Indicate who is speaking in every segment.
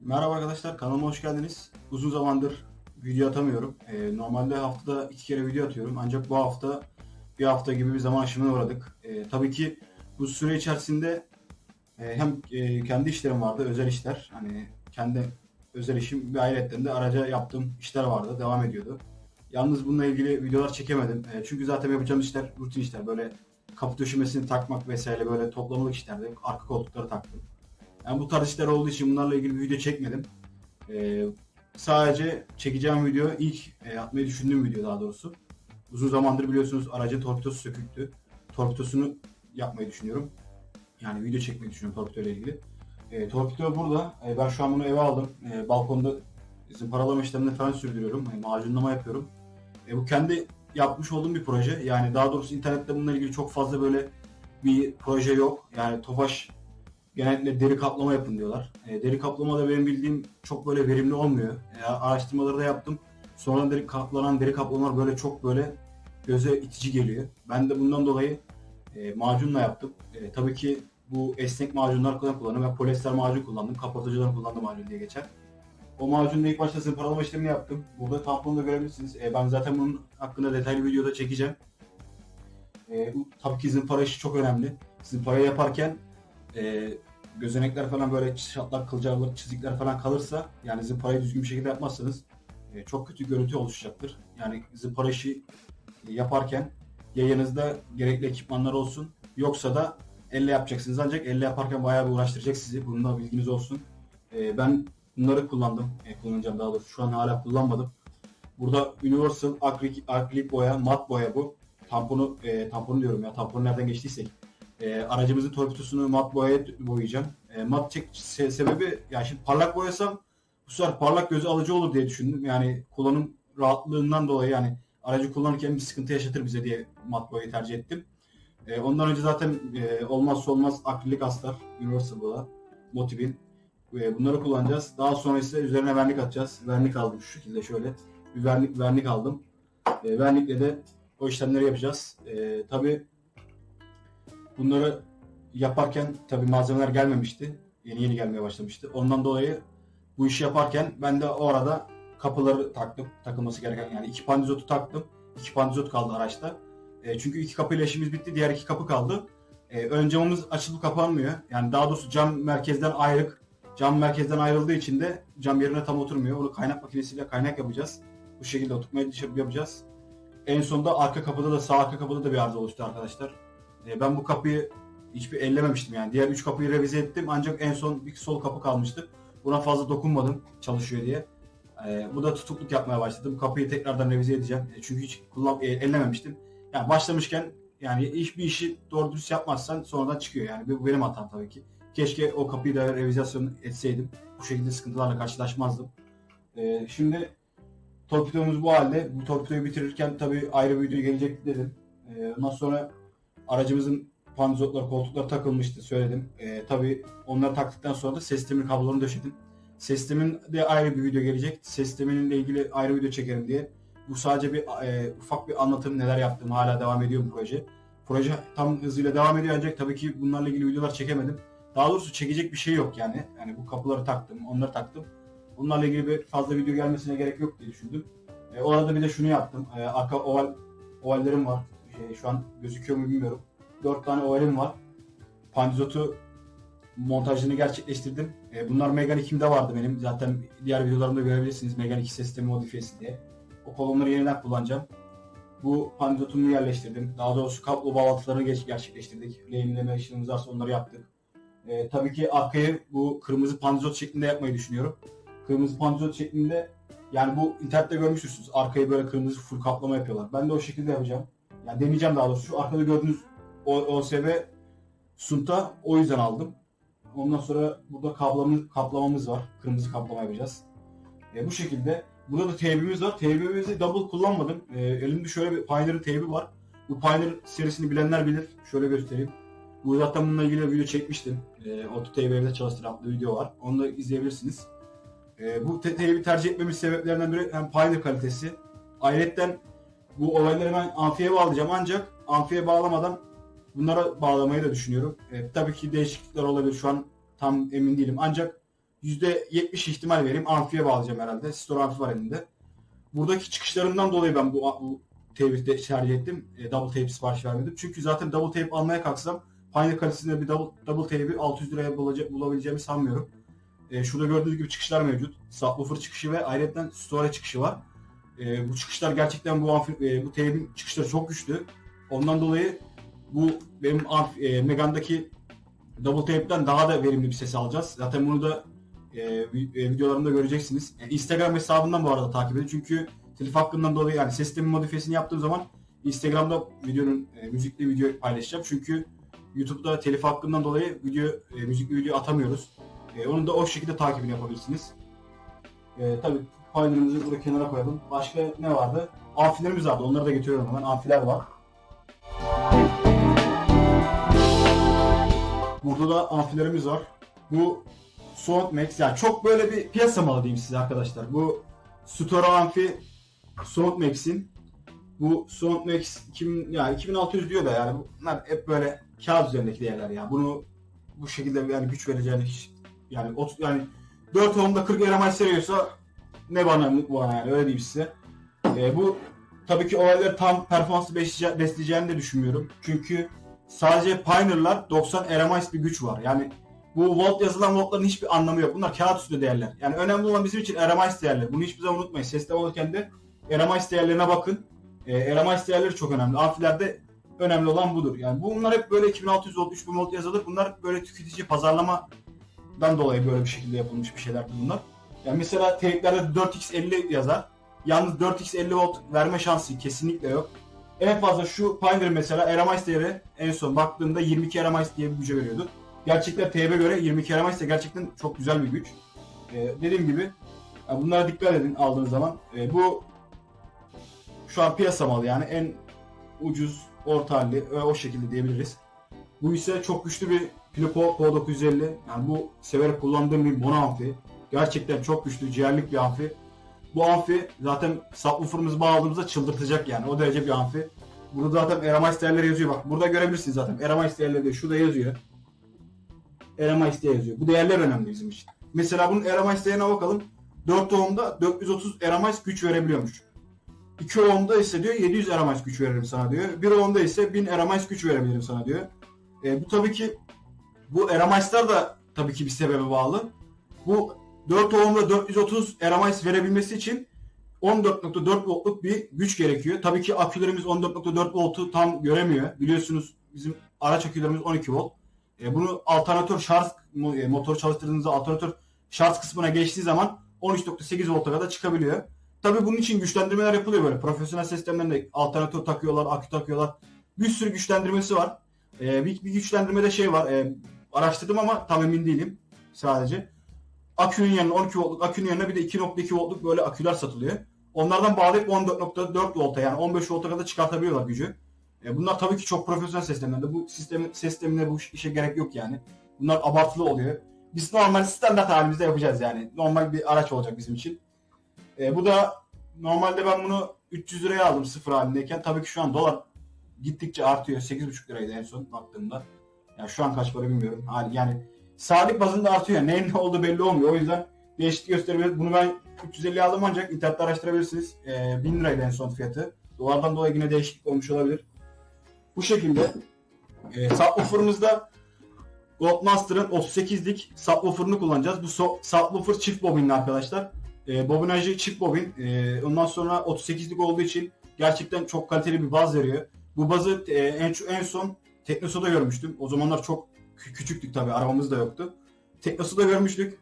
Speaker 1: Merhaba arkadaşlar kanalıma hoş geldiniz. Uzun zamandır video atamıyorum. Ee, normalde haftada iki kere video atıyorum. Ancak bu hafta bir hafta gibi bir zaman aşımına uğradık. Ee, tabii ki bu süre içerisinde e, hem e, kendi işlerim vardı, özel işler. Hani kendi özel işim ve ayrıca de araca yaptığım işler vardı, devam ediyordu. Yalnız bununla ilgili videolar çekemedim. E, çünkü zaten yapacağım işler rutin işler. Böyle kapı döşemesini takmak vesaire böyle toplamalık işlerdi. Arka koltukları taktım. Yani bu tarz işler olduğu için bunlarla ilgili bir video çekmedim. Ee, sadece çekeceğim video ilk e, atmayı düşündüğüm video daha doğrusu. Uzun zamandır biliyorsunuz aracın torpidosu söküktü. Torpidosunu yapmayı düşünüyorum. Yani video çekmeyi düşünüyorum torpido ile ilgili. E, torpido burada. E, ben şu an bunu eve aldım. E, balkonda zımparalama işlemlerini falan sürdürüyorum. E, macunlama yapıyorum. E, bu kendi yapmış olduğum bir proje. Yani daha doğrusu internette bununla ilgili çok fazla böyle bir proje yok. Yani Tofaş genellikle deri kaplama yapın diyorlar. E, deri kaplama da benim bildiğim çok böyle verimli olmuyor. E, araştırmaları da yaptım. Sonra deri kaplanan deri kaplamalar böyle çok böyle göze itici geliyor. Ben de bundan dolayı e, macunla yaptım. E, tabii ki bu esnek macunlar kullan- kullandım. Ben polyester macun kullandım. Kapatıcıdan kullandım macun diye geçer. O macunla ilk başta zımparalama işlemini yaptım. Burada tamponu da görebilirsiniz. E, ben zaten bunun hakkında detaylı videoda çekeceğim. E, tabii ki zımpara işi çok önemli. Zımpara yaparken e, gözenekler falan böyle çatlak, kılcallık, çizikler falan kalırsa yani zımparayı düzgün bir şekilde yapmazsanız e, çok kötü görüntü oluşacaktır. Yani zımpara işi e, yaparken yayınızda gerekli ekipmanlar olsun. Yoksa da elle yapacaksınız. Ancak elle yaparken bayağı bir uğraştıracak sizi. Bunun da bilginiz olsun. E, ben bunları kullandım. E, kullanacağım daha doğrusu. Şu an hala kullanmadım. Burada Universal akrilik, akrilik boya, mat boya bu. Tamponu, e, tamponu diyorum ya. Tamponu nereden geçtiysek. E, aracımızın torpidosunu mat boyaya boyayacağım. E, mat çek se- sebebi yani şimdi parlak boyasam bu sefer parlak gözü alıcı olur diye düşündüm. Yani kullanım rahatlığından dolayı yani aracı kullanırken bir sıkıntı yaşatır bize diye mat boyayı tercih ettim. E, ondan önce zaten e, olmazsa olmaz akrilik astar Universal boya, Motivin. E, bunları kullanacağız. Daha sonra ise üzerine vernik atacağız. Vernik aldım şu şekilde şöyle. Bir vernik, vernik aldım. E, vernikle de o işlemleri yapacağız. E, tabii Bunları yaparken tabii malzemeler gelmemişti. Yeni yeni gelmeye başlamıştı. Ondan dolayı bu işi yaparken ben de o arada kapıları taktım. Takılması gereken yani iki pandizotu taktım. İki pandizot kaldı araçta. E, çünkü iki kapıyla işimiz bitti. Diğer iki kapı kaldı. E, ön camımız açılıp kapanmıyor. Yani daha doğrusu cam merkezden ayrık. Cam merkezden ayrıldığı için de cam yerine tam oturmuyor. Onu kaynak makinesiyle kaynak yapacağız. Bu şekilde oturtmayı dışarı yapacağız. En sonunda arka kapıda da sağ arka kapıda da bir arıza oluştu arkadaşlar. E, ben bu kapıyı hiçbir ellememiştim yani. Diğer üç kapıyı revize ettim ancak en son bir sol kapı kalmıştı. Buna fazla dokunmadım çalışıyor diye. E, bu da tutukluk yapmaya başladı. Bu kapıyı tekrardan revize edeceğim. E, çünkü hiç kullan e, ellememiştim. Yani başlamışken yani iş bir işi doğru dürüst yapmazsan sonradan çıkıyor yani. Bu benim hatam tabii ki. Keşke o kapıyı da revizasyon etseydim. Bu şekilde sıkıntılarla karşılaşmazdım. E, şimdi torpidomuz bu halde. Bu torpidoyu bitirirken tabii ayrı bir video gelecek dedim. E, ondan sonra aracımızın panzotlar, koltuklar takılmıştı söyledim. Ee, tabii onları taktıktan sonra da ses sistemi kablolarını döşedim. Ses sistemin de ayrı bir video gelecek. Ses sisteminle ilgili ayrı video çekerim diye. Bu sadece bir e, ufak bir anlatım neler yaptım. Hala devam ediyor bu proje. Proje tam hızıyla devam ediyor ancak tabii ki bunlarla ilgili videolar çekemedim. Daha doğrusu çekecek bir şey yok yani. Yani bu kapıları taktım, onları taktım. Bunlarla ilgili bir fazla video gelmesine gerek yok diye düşündüm. E, orada bir de şunu yaptım. E, arka oval ovallerim var. Şey, şu an gözüküyor mu bilmiyorum. 4 tane ovalim var. Pandizotu montajını gerçekleştirdim. E, bunlar Megane 2'mde vardı benim. Zaten diğer videolarımda görebilirsiniz. Megane 2 sistemi modifiyesi diye. O kolonları yeniden kullanacağım. Bu pandizotumu yerleştirdim. Daha doğrusu kablo bağlantılarını geç, gerçekleştirdik. Lehimleme işlemimiz varsa onları yaptık. E, tabii ki arkayı bu kırmızı pandizot şeklinde yapmayı düşünüyorum. Kırmızı pandizot şeklinde yani bu internette görmüşsünüz. Arkayı böyle kırmızı full kaplama yapıyorlar. Ben de o şekilde yapacağım. Yani deneyeceğim daha doğrusu. Şu arkada gördüğünüz OSB sunta o yüzden aldım. Ondan sonra burada kablamız, kaplamamız var. Kırmızı kaplama yapacağız. E, bu şekilde. Burada da teybimiz var. Teybimizi double kullanmadım. E, elimde şöyle bir Pioneer'ın teybi var. Bu Pioneer serisini bilenler bilir. Şöyle göstereyim. Bu zaten bununla ilgili video çekmiştim. E, Auto teybi evde çalıştıran bir video var. Onu da izleyebilirsiniz. E, bu te- teybi tercih etmemiz sebeplerinden biri hem Pioneer kalitesi. Ayrıca bu olayları ben amfiye bağlayacağım ancak amfiye bağlamadan bunlara bağlamayı da düşünüyorum. E, tabii ki değişiklikler olabilir. Şu an tam emin değilim. Ancak %70 ihtimal vereyim. Amfiye bağlayacağım herhalde. Store amfi var elinde. Buradaki çıkışlarından dolayı ben bu, bu tape'i tercih ettim. E, double tape sipariş vermedim. Çünkü zaten double tape almaya kalksam Pioneer kalitesinde bir double, double tape'i 600 liraya bulacak, bulabileceğimi sanmıyorum. E, şurada gördüğünüz gibi çıkışlar mevcut. Subwoofer çıkışı ve ayrıca store çıkışı var. E, bu çıkışlar gerçekten bu e, bu tape'in çıkışları çok güçlü. Ondan dolayı bu benim e, Megane'daki double tape'den daha da verimli bir ses alacağız. Zaten bunu da e, e, videolarımda göreceksiniz. E, Instagram hesabından bu arada takip edin. Çünkü telif hakkından dolayı yani sistemin modifiyesini yaptığım zaman Instagram'da videonun e, müzikli video paylaşacağım. Çünkü YouTube'da telif hakkından dolayı video e, müzikli video atamıyoruz. E, onu da o şekilde takibini yapabilirsiniz. E, tabii Pioneer'ımızı burada kenara koyalım. Başka ne vardı? Amfilerimiz vardı. Onları da getiriyorum hemen. Amfiler var. Burada da amfilerimiz var. Bu Soundmax yani çok böyle bir piyasa malı diyeyim size arkadaşlar. Bu Store amfi Soundmax'in bu Soundmax 2000 ya 2600 diyor da yani bunlar hep böyle kağıt üzerindeki değerler ya. Bunu bu şekilde yani güç vereceğini hiç yani ot, yani 4 ohm'da 40 RMH seriyorsa ne bana ne bana yani öyle diyeyim size. Ee, bu tabii ki olayları tam performanslı besleyece- besleyeceğini de düşünmüyorum. Çünkü sadece Pioneer'lar 90 RMH bir güç var. Yani bu volt yazılan voltların hiçbir anlamı yok. Bunlar kağıt üstünde değerler. Yani önemli olan bizim için RMH değerleri. Bunu hiçbir zaman unutmayın. Sesle alırken de RMH değerlerine bakın. E, RMH değerleri çok önemli. Amfilerde önemli olan budur. Yani bunlar hep böyle 2600 volt, 3000 volt yazılır. Bunlar böyle tüketici pazarlamadan dolayı böyle bir şekilde yapılmış bir şeylerdir bunlar. Yani mesela teyplerde 4x50 yazar. Yalnız 4x50 volt verme şansı kesinlikle yok. En fazla şu Pioneer mesela RMH değeri en son baktığımda 22 RMH diye bir güce veriyordu. Gerçekten TB göre 22 RMH ise gerçekten çok güzel bir güç. Ee, dediğim gibi yani bunlara dikkat edin aldığınız zaman. Ee, bu şu an piyasa malı yani en ucuz orta halli ve o şekilde diyebiliriz. Bu ise çok güçlü bir Pilopo P950. Yani bu severek kullandığım bir mono amfi. Gerçekten çok güçlü, ciğerlik bir amfi. Bu amfi zaten subwoofer'ımızı bağladığımızda çıldırtacak yani. O derece bir amfi. Burada zaten değerleri yazıyor. Bak burada görebilirsiniz zaten. Değerleri de şurada yazıyor. Diye yazıyor. Bu değerler önemli bizim için. Mesela bunun RMH değerine bakalım. 4 ohm'da 430 RMH güç verebiliyormuş. 2 ohm'da ise diyor 700 RMH güç veririm sana diyor. 1 ohm'da ise 1000 RMH güç verebilirim sana diyor. E, bu tabii ki bu RMH'lar da tabii ki bir sebebe bağlı. Bu 4 ohm'da 430 RMH verebilmesi için 14.4 voltluk bir güç gerekiyor. Tabii ki akülerimiz 14.4 voltu tam göremiyor. Biliyorsunuz bizim araç akülerimiz 12 volt. E, bunu alternatör şarj e, motor çalıştırdığınızda alternatör şarj kısmına geçtiği zaman 13.8 volta kadar çıkabiliyor. Tabii bunun için güçlendirmeler yapılıyor böyle. Profesyonel sistemlerinde alternatör takıyorlar, akü takıyorlar. Bir sürü güçlendirmesi var. E, bir, bir güçlendirmede şey var. E, araştırdım ama tam emin değilim sadece. Akünün yanına 12 voltluk akünün yanına bir de 2.2 voltluk böyle aküler satılıyor. Onlardan bağlayıp 14.4 volta yani 15 volta kadar çıkartabiliyorlar gücü. E, bunlar tabii ki çok profesyonel sistemlerinde. Bu sistemin sistemine bu işe gerek yok yani. Bunlar abartılı oluyor. Biz normal standart halimizde yapacağız yani. Normal bir araç olacak bizim için. E, bu da normalde ben bunu 300 liraya aldım sıfır halindeyken. Tabii ki şu an dolar gittikçe artıyor. 8,5 liraydı en son baktığımda. Yani şu an kaç para bilmiyorum. Yani saatlik bazında artıyor. Neyin ne olduğu belli olmuyor. O yüzden değişiklik gösterebilir. Bunu ben 350 aldım ancak internette araştırabilirsiniz. E, 1000 liraydı en son fiyatı. Dolardan dolayı yine değişiklik olmuş olabilir. Bu şekilde e, subwoofer'ımızda Goldmaster'ın 38'lik subwoofer'ını kullanacağız. Bu so- subwoofer çift bobinli arkadaşlar. E, bobinajı çift bobin. E, ondan sonra 38'lik olduğu için gerçekten çok kaliteli bir baz veriyor. Bu bazı e, en, en son Teknoso'da görmüştüm. O zamanlar çok küçüktük tabii. Arabamız da yoktu. Teknoso'da görmüştük.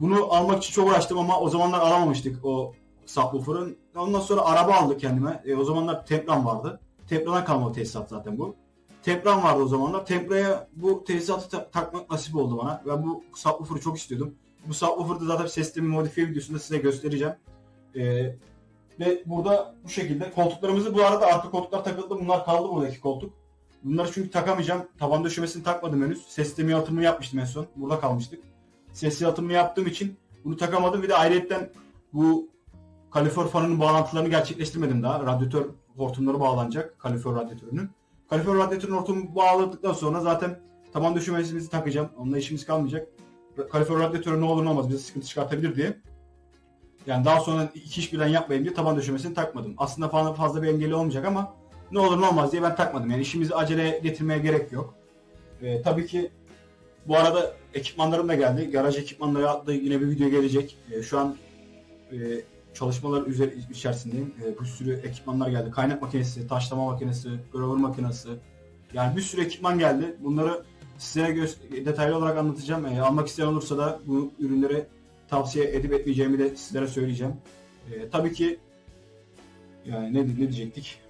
Speaker 1: Bunu almak için çok uğraştım ama o zamanlar alamamıştık o subwoofer'ın. Ondan sonra araba aldık kendime. E, o zamanlar Tempran vardı. Tempra'dan kalma o tesisat zaten bu. Tempran vardı o zamanlar. Tempra'ya bu tesisatı ta- takmak nasip oldu bana. Ben bu subwoofer'ı çok istiyordum. Bu subwoofer'ı zaten sistemi modifiye videosunda size göstereceğim. Ee, ve burada bu şekilde koltuklarımızı bu arada arka koltuklar takıldı. Bunlar kaldı buradaki koltuk. Bunları çünkü takamayacağım. Taban döşemesini takmadım henüz. Ses sistemi yalıtımını yapmıştım en son. Burada kalmıştık. Ses yalıtımını yaptığım için bunu takamadım. Bir de ayrıyetten bu kalifor fanının bağlantılarını gerçekleştirmedim daha. Radyatör hortumları bağlanacak kalifor radyatörünün. Kalifor radyatörün hortumu bağladıktan sonra zaten taban döşemesimizi takacağım. Onunla işimiz kalmayacak. kalifer radyatörü ne olur ne olmaz bize sıkıntı çıkartabilir diye. Yani daha sonra iki iş birden yapmayayım diye taban döşemesini takmadım. Aslında fazla, fazla bir engeli olmayacak ama ne olur ne olmaz diye ben takmadım. Yani işimizi acele getirmeye gerek yok. Ee, tabii ki bu arada ekipmanlarım da geldi. Garaj ekipmanları adlı yine bir video gelecek. Ee, şu an e, çalışmalar üzeri içerisindeyim. E, bir sürü ekipmanlar geldi. Kaynak makinesi, taşlama makinesi, grover makinesi. Yani bir sürü ekipman geldi. Bunları size detaylı olarak anlatacağım. E, almak isteyen olursa da bu ürünleri tavsiye edip etmeyeceğimi de sizlere söyleyeceğim. E, tabii ki yani ne, ne diyecektik?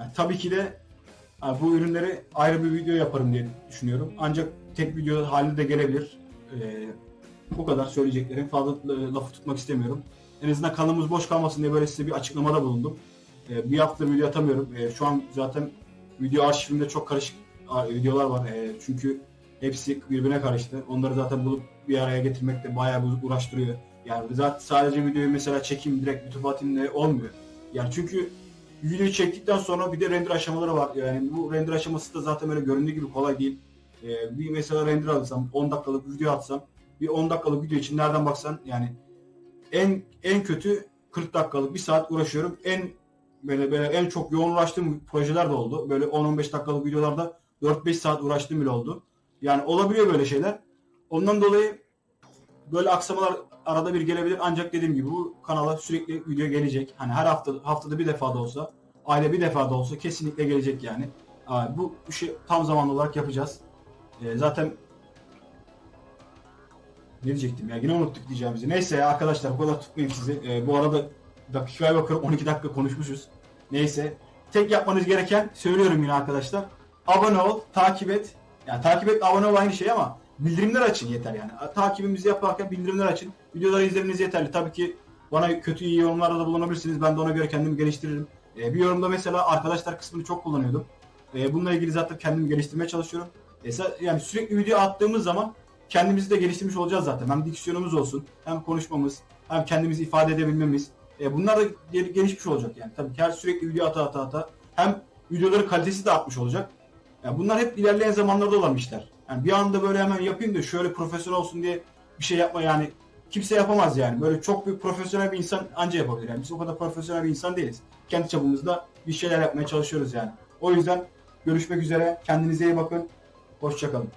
Speaker 1: Yani tabii ki de bu ürünleri ayrı bir video yaparım diye düşünüyorum. Ancak tek video halinde de gelebilir. E, bu kadar söyleyeceklerim. Fazla e, lafı tutmak istemiyorum. En azından kanalımız boş kalmasın diye böyle size bir açıklamada bulundum. E, bir hafta video atamıyorum. E, şu an zaten video arşivimde çok karışık videolar var. E, çünkü hepsi birbirine karıştı. Onları zaten bulup bir araya getirmek de bayağı uğraştırıyor. Yani zaten sadece videoyu mesela çekeyim direkt YouTube atayım olmuyor. Yani çünkü videoyu çektikten sonra bir de render aşamaları var. Yani bu render aşaması da zaten böyle göründüğü gibi kolay değil. E, bir mesela render alırsam 10 dakikalık video atsam bir 10 dakikalık video için nereden baksan yani en en kötü 40 dakikalık bir saat uğraşıyorum. En böyle böyle en çok yoğun uğraştığım projeler de oldu. Böyle 10-15 dakikalık videolarda 4-5 saat uğraştığım bile oldu. Yani olabiliyor böyle şeyler. Ondan dolayı böyle aksamalar arada bir gelebilir ancak dediğim gibi bu kanala sürekli video gelecek. Hani her hafta haftada bir defa da olsa, ayda bir defa da olsa kesinlikle gelecek yani. Bu işi tam zamanlı olarak yapacağız. Ee, zaten ne diyecektim ya yine unuttuk diyeceğimizi. Neyse ya arkadaşlar bu kadar tutmayayım sizi. Ee, bu arada dakikaya bakıyorum 12 dakika konuşmuşuz. Neyse. Tek yapmanız gereken söylüyorum yine arkadaşlar. Abone ol, takip et. Yani takip et, abone ol aynı şey ama bildirimler açın yeter yani. Takibimizi yaparken bildirimler açın. Videoları izlemeniz yeterli. Tabii ki bana kötü iyi yorumlarda da bulunabilirsiniz. Ben de ona göre kendimi geliştiririm. Ee, bir yorumda mesela arkadaşlar kısmını çok kullanıyordum. Ee, bununla ilgili zaten kendimi geliştirmeye çalışıyorum. Sa- yani sürekli video attığımız zaman kendimizi de geliştirmiş olacağız zaten. Hem diksiyonumuz olsun, hem konuşmamız, hem kendimizi ifade edebilmemiz. E, bunlar da gel- gelişmiş olacak yani. Tabii ki her sürekli video ata ata ata. Hem videoların kalitesi de artmış olacak. Yani bunlar hep ilerleyen zamanlarda olan işler. Yani bir anda böyle hemen yapayım da şöyle profesyonel olsun diye bir şey yapma yani kimse yapamaz yani. Böyle çok bir profesyonel bir insan anca yapabilir. Yani biz o kadar profesyonel bir insan değiliz. Kendi çapımızda bir şeyler yapmaya çalışıyoruz yani. O yüzden görüşmek üzere. Kendinize iyi bakın. Hoşçakalın.